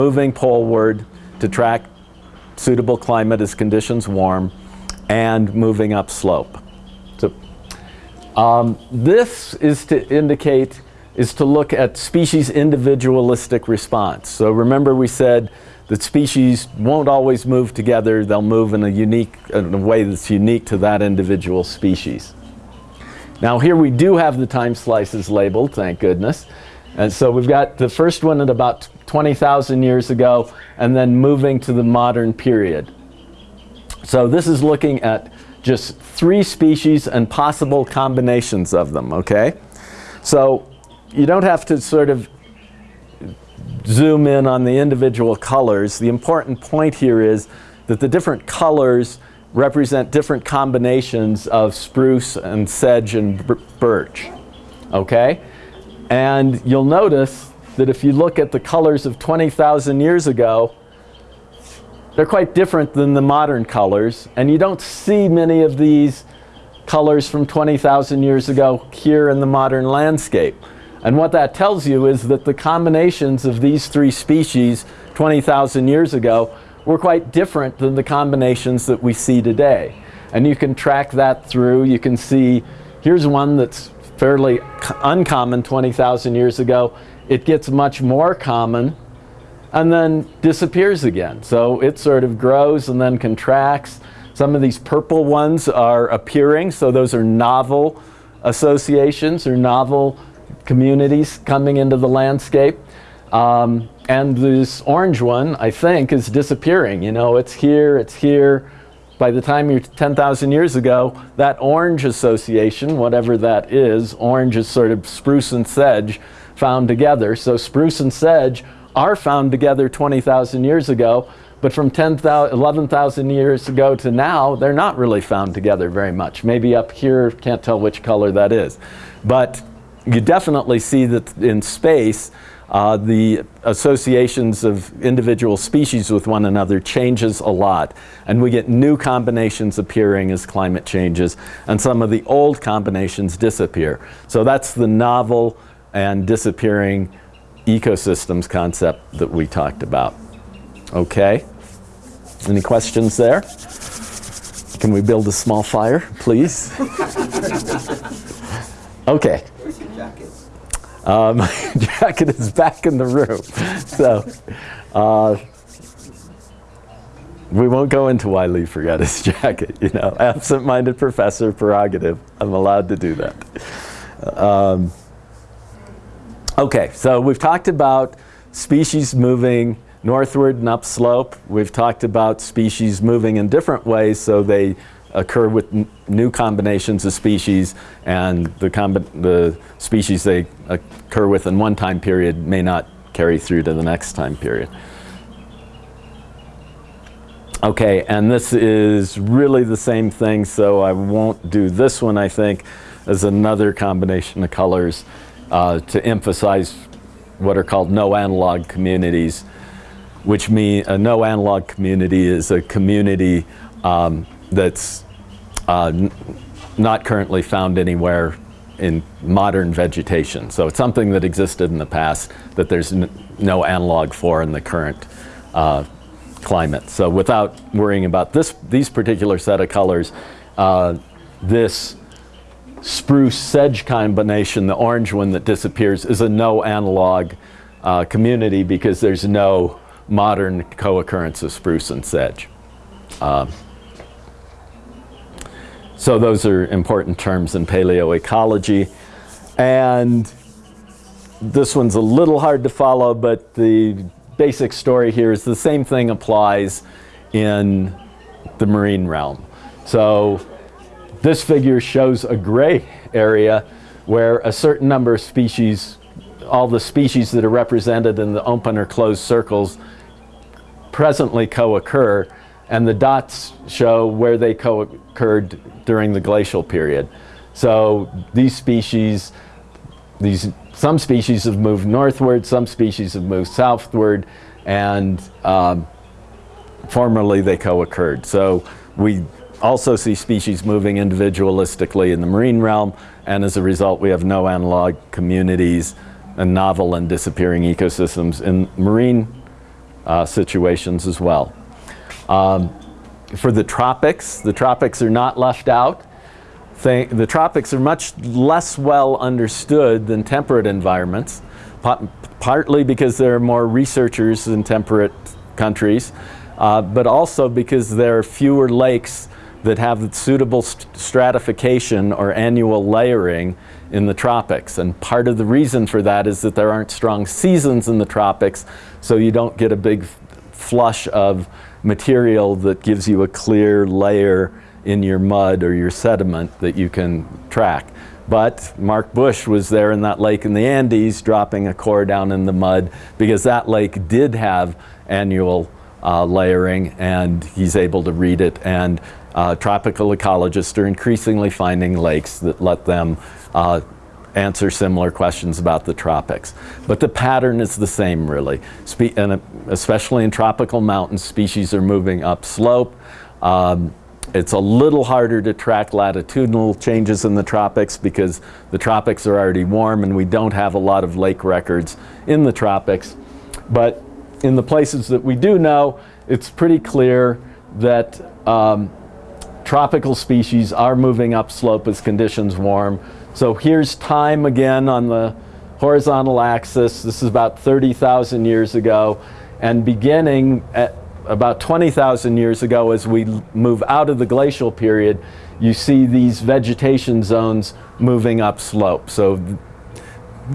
moving poleward to track suitable climate as conditions warm, and moving upslope. So, um, this is to indicate, is to look at species individualistic response. So remember we said that species won't always move together, they'll move in a unique, in a way that's unique to that individual species. Now here we do have the time slices labeled, thank goodness. And so we've got the first one at about 20,000 years ago and then moving to the modern period. So this is looking at just three species and possible combinations of them, okay? So you don't have to sort of zoom in on the individual colors. The important point here is that the different colors represent different combinations of spruce and sedge and birch, okay? And you'll notice that if you look at the colors of 20,000 years ago, they're quite different than the modern colors. And you don't see many of these colors from 20,000 years ago here in the modern landscape. And what that tells you is that the combinations of these three species 20,000 years ago were quite different than the combinations that we see today. And you can track that through. You can see, here's one that's fairly uncommon 20,000 years ago. It gets much more common and then disappears again. So it sort of grows and then contracts. Some of these purple ones are appearing, so those are novel associations or novel communities coming into the landscape. Um, and this orange one, I think, is disappearing. You know, it's here, it's here. By the time you're 10,000 years ago, that orange association, whatever that is, orange is sort of spruce and sedge found together. So spruce and sedge are found together 20,000 years ago, but from 11,000 years ago to now, they're not really found together very much. Maybe up here, can't tell which color that is. But you definitely see that in space, uh, the associations of individual species with one another changes a lot. And we get new combinations appearing as climate changes, and some of the old combinations disappear. So that's the novel and disappearing ecosystems concept that we talked about. Okay? Any questions there? Can we build a small fire, please? okay. Where's your jacket? My jacket is back in the room. So, uh, we won't go into why Lee forgot his jacket, you know, absent-minded professor prerogative. I'm allowed to do that. Um, okay, so we've talked about species moving northward and upslope. We've talked about species moving in different ways so they occur with new combinations of species and the, the species they occur with in one time period may not carry through to the next time period. Okay, and this is really the same thing, so I won't do this one, I think, as another combination of colors uh, to emphasize what are called no analog communities, which mean a no analog community is a community um, that's uh, not currently found anywhere in modern vegetation. So it's something that existed in the past that there's no analog for in the current uh, climate. So without worrying about this, these particular set of colors, uh, this spruce sedge combination, the orange one that disappears, is a no analog uh, community because there's no modern co-occurrence of spruce and sedge. Uh, so those are important terms in paleoecology. And this one's a little hard to follow, but the basic story here is the same thing applies in the marine realm. So this figure shows a gray area where a certain number of species, all the species that are represented in the open or closed circles presently co-occur and the dots show where they co-occurred during the glacial period. So these species, these some species have moved northward, some species have moved southward, and um, formerly they co-occurred. So we also see species moving individualistically in the marine realm, and as a result we have no analog communities and novel and disappearing ecosystems in marine uh, situations as well. Um, for the tropics, the tropics are not left out. Th the tropics are much less well understood than temperate environments, partly because there are more researchers in temperate countries, uh, but also because there are fewer lakes that have suitable st stratification or annual layering in the tropics. And part of the reason for that is that there aren't strong seasons in the tropics, so you don't get a big flush of material that gives you a clear layer in your mud or your sediment that you can track. But Mark Bush was there in that lake in the Andes dropping a core down in the mud because that lake did have annual uh, layering and he's able to read it and uh, tropical ecologists are increasingly finding lakes that let them uh, answer similar questions about the tropics. But the pattern is the same really, Spe and uh, especially in tropical mountains, species are moving upslope. Um, it's a little harder to track latitudinal changes in the tropics because the tropics are already warm and we don't have a lot of lake records in the tropics. But in the places that we do know, it's pretty clear that um, tropical species are moving upslope as conditions warm. So here's time again on the horizontal axis. This is about 30,000 years ago. And beginning at about 20,000 years ago, as we move out of the glacial period, you see these vegetation zones moving upslope. So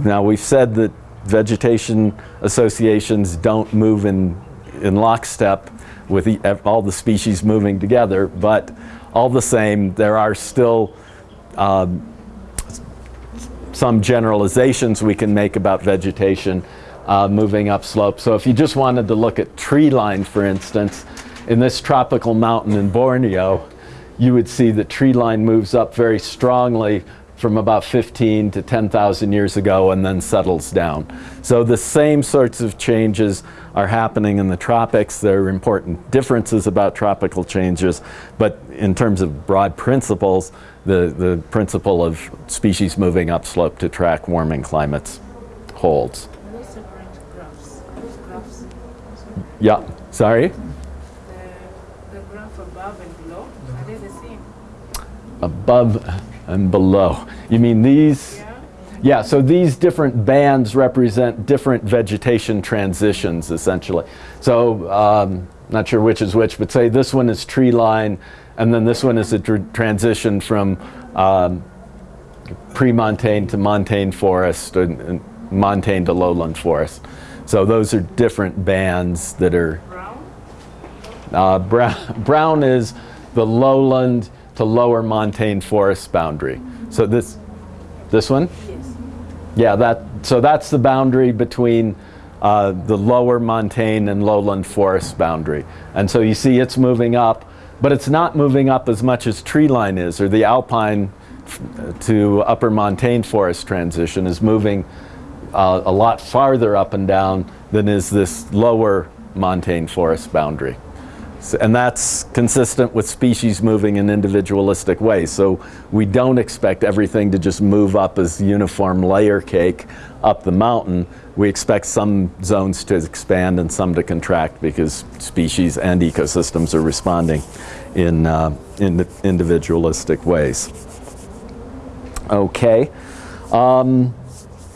now we've said that vegetation associations don't move in, in lockstep with all the species moving together, but all the same, there are still um, some generalizations we can make about vegetation uh, moving upslope. So if you just wanted to look at tree line, for instance, in this tropical mountain in Borneo, you would see that tree line moves up very strongly from about 15 to 10,000 years ago and then settles down. So the same sorts of changes are happening in the tropics. There are important differences about tropical changes, but in terms of broad principles, the, the principle of species moving upslope to track warming climates holds. Yeah, sorry? The, the graph above and below, are they the same? Above and below. You mean these? Yeah. Yeah, so these different bands represent different vegetation transitions, essentially. So, um, not sure which is which, but say this one is tree line, and then this one is a tr transition from um, pre-montane to montane forest, and montane to lowland forest. So those are different bands that are... Brown? Uh, brown, brown is the lowland to lower montane forest boundary. So this, this one? Yes. Yeah, that, so that's the boundary between uh, the lower montane and lowland forest boundary. And so you see it's moving up, but it's not moving up as much as tree line is, or the alpine to upper montane forest transition is moving uh, a lot farther up and down than is this lower montane forest boundary. And that's consistent with species moving in individualistic ways. So we don't expect everything to just move up as uniform layer cake up the mountain. We expect some zones to expand and some to contract because species and ecosystems are responding in, uh, in individualistic ways. Okay. Um,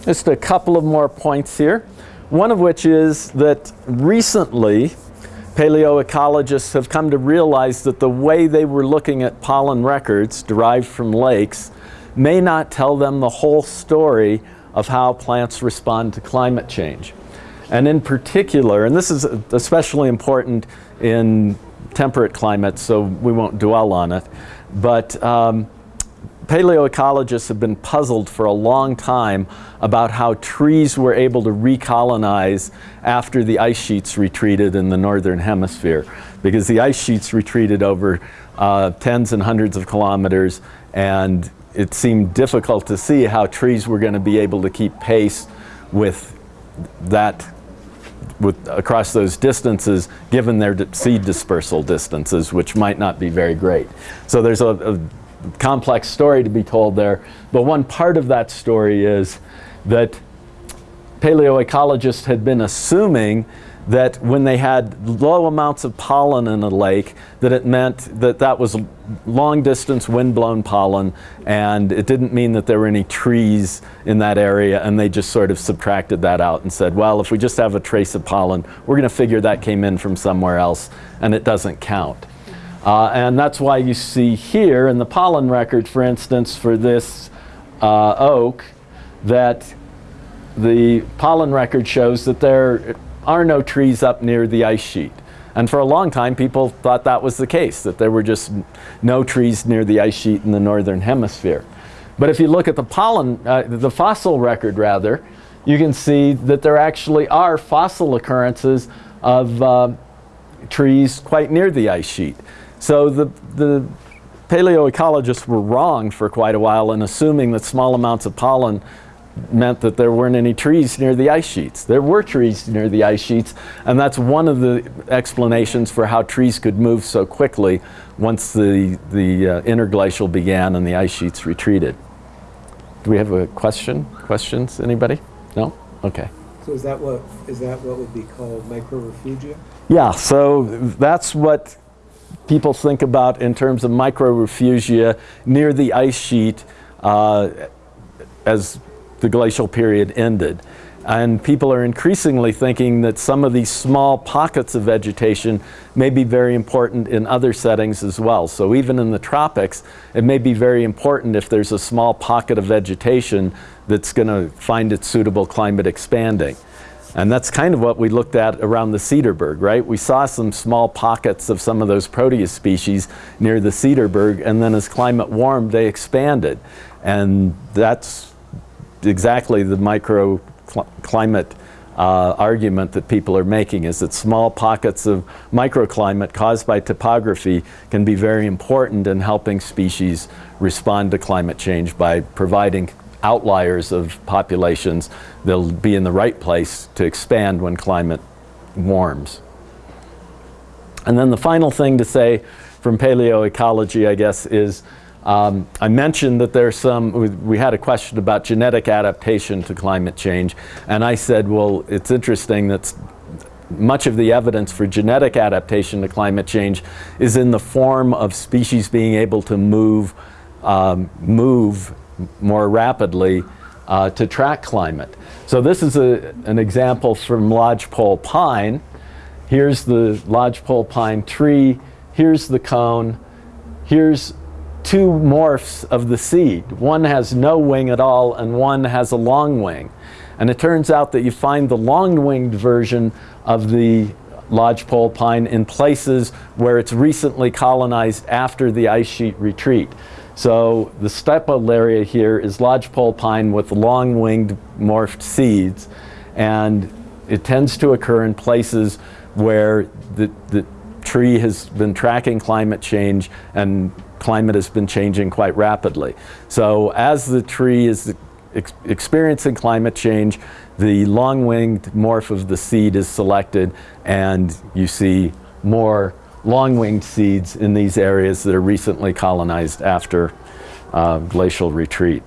just a couple of more points here. One of which is that recently paleoecologists have come to realize that the way they were looking at pollen records derived from lakes may not tell them the whole story of how plants respond to climate change. And in particular, and this is especially important in temperate climates, so we won't dwell on it, but um, paleoecologists have been puzzled for a long time about how trees were able to recolonize after the ice sheets retreated in the northern hemisphere. Because the ice sheets retreated over uh, tens and hundreds of kilometers and it seemed difficult to see how trees were going to be able to keep pace with that with, across those distances given their seed dispersal distances which might not be very great. So there's a, a complex story to be told there. But one part of that story is that paleoecologists had been assuming that when they had low amounts of pollen in a lake, that it meant that that was long distance wind-blown pollen, and it didn't mean that there were any trees in that area, and they just sort of subtracted that out and said, well, if we just have a trace of pollen, we're going to figure that came in from somewhere else, and it doesn't count. Uh, and that's why you see here in the pollen record, for instance, for this uh, oak, that the pollen record shows that there are no trees up near the ice sheet. And for a long time, people thought that was the case, that there were just no trees near the ice sheet in the northern hemisphere. But if you look at the pollen, uh, the fossil record rather, you can see that there actually are fossil occurrences of uh, trees quite near the ice sheet. So the, the paleoecologists were wrong for quite a while in assuming that small amounts of pollen meant that there weren't any trees near the ice sheets. There were trees near the ice sheets, and that's one of the explanations for how trees could move so quickly once the, the uh, interglacial began and the ice sheets retreated. Do we have a question? Questions? Anybody? No? Okay. So is that what, is that what would be called microrefugia? Yeah, so that's what people think about in terms of microrefugia near the ice sheet uh, as the glacial period ended. And people are increasingly thinking that some of these small pockets of vegetation may be very important in other settings as well. So even in the tropics, it may be very important if there's a small pocket of vegetation that's going to find its suitable climate expanding. And that's kind of what we looked at around the Cederberg, right? We saw some small pockets of some of those proteus species near the Cederberg, and then as climate warmed, they expanded. And that's exactly the microclimate uh, argument that people are making is that small pockets of microclimate caused by topography can be very important in helping species respond to climate change by providing outliers of populations they'll be in the right place to expand when climate warms. And then the final thing to say from paleoecology, I guess, is um, I mentioned that there's some, we, had a question about genetic adaptation to climate change, and I said, well, it's interesting that much of the evidence for genetic adaptation to climate change is in the form of species being able to move, um, move more rapidly uh, to track climate. So this is a, an example from lodgepole pine. Here's the lodgepole pine tree. Here's the cone. Here's two morphs of the seed. One has no wing at all and one has a long wing. And it turns out that you find the long-winged version of the lodgepole pine in places where it's recently colonized after the ice sheet retreat. So the steppe area here is lodgepole pine with long-winged morphed seeds, and it tends to occur in places where the, the tree has been tracking climate change and climate has been changing quite rapidly. So as the tree is ex experiencing climate change, the long-winged morph of the seed is selected and you see more long-winged seeds in these areas that are recently colonized after uh, glacial retreat.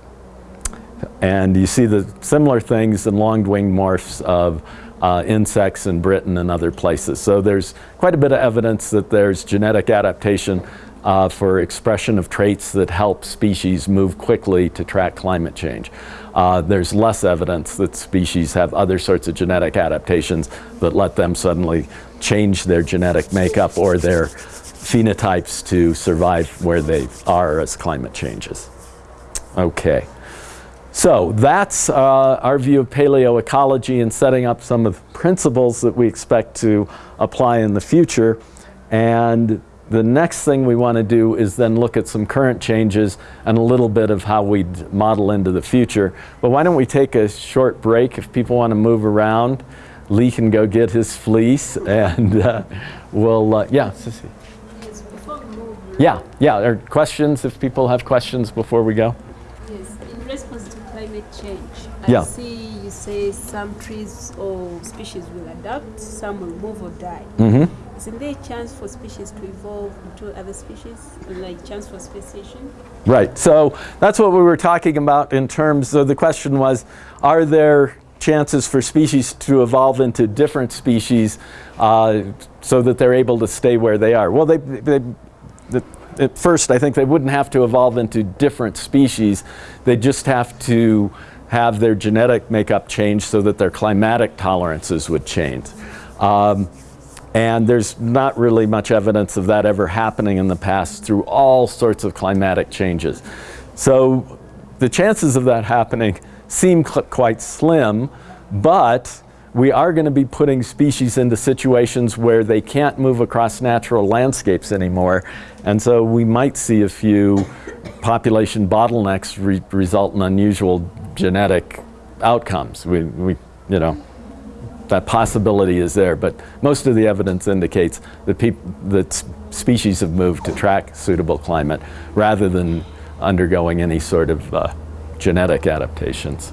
And you see the similar things in long-winged morphs of uh, insects in Britain and other places. So there's quite a bit of evidence that there's genetic adaptation uh, for expression of traits that help species move quickly to track climate change. Uh, there's less evidence that species have other sorts of genetic adaptations that let them suddenly change their genetic makeup or their phenotypes to survive where they are as climate changes. Okay. So that's uh, our view of paleoecology and setting up some of the principles that we expect to apply in the future. And the next thing we want to do is then look at some current changes and a little bit of how we model into the future. But why don't we take a short break if people want to move around. Lee can go get his fleece and uh, we'll, uh, yeah, Sissy. Yes, before Yeah, yeah, are questions if people have questions before we go? yes, in response to climate change, Yeah. I see you say some trees or species will adapt, some will move or die. Mm-hmm. Isn't there a chance for species to evolve into other species, like chance for speciation? Right, so that's what we were talking about in terms of the question was, are there chances for species to evolve into different species uh, so that they're able to stay where they are? Well, they, they, the, at first, I think they wouldn't have to evolve into different species. They just have to have their genetic makeup change so that their climatic tolerances would change. Um, and there's not really much evidence of that ever happening in the past through all sorts of climatic changes. So the chances of that happening seem quite slim, but we are going to be putting species into situations where they can't move across natural landscapes anymore. And so we might see a few population bottlenecks re result in unusual genetic outcomes. We, we, you know, that possibility is there, but most of the evidence indicates that, that species have moved to track suitable climate rather than undergoing any sort of uh, genetic adaptations.